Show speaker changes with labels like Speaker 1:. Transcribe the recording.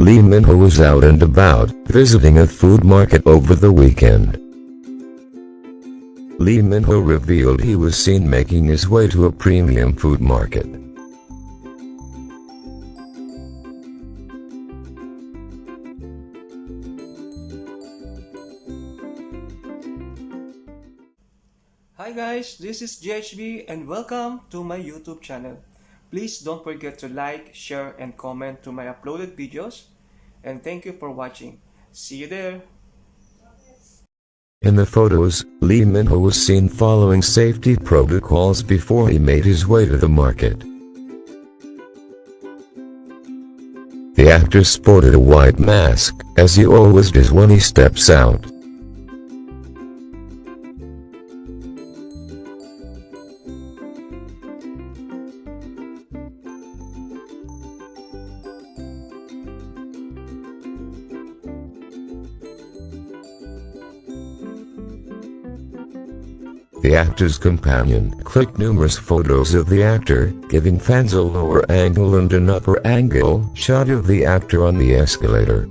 Speaker 1: Lee Min-ho was out and about, visiting a food market over the weekend. Lee Min-ho revealed he was seen making his way to a premium food market.
Speaker 2: Hi guys, this is JHB and welcome to my YouTube channel. Please don't forget to like, share, and comment to my uploaded videos. And thank you for watching. See you there!
Speaker 1: In the photos, Lee Min-ho was seen following safety protocols before he made his way to the market. The actor sported a white mask, as he always does when he steps out. The actor's companion clicked numerous photos of the actor, giving fans a lower angle and an upper angle shot of the actor on the escalator.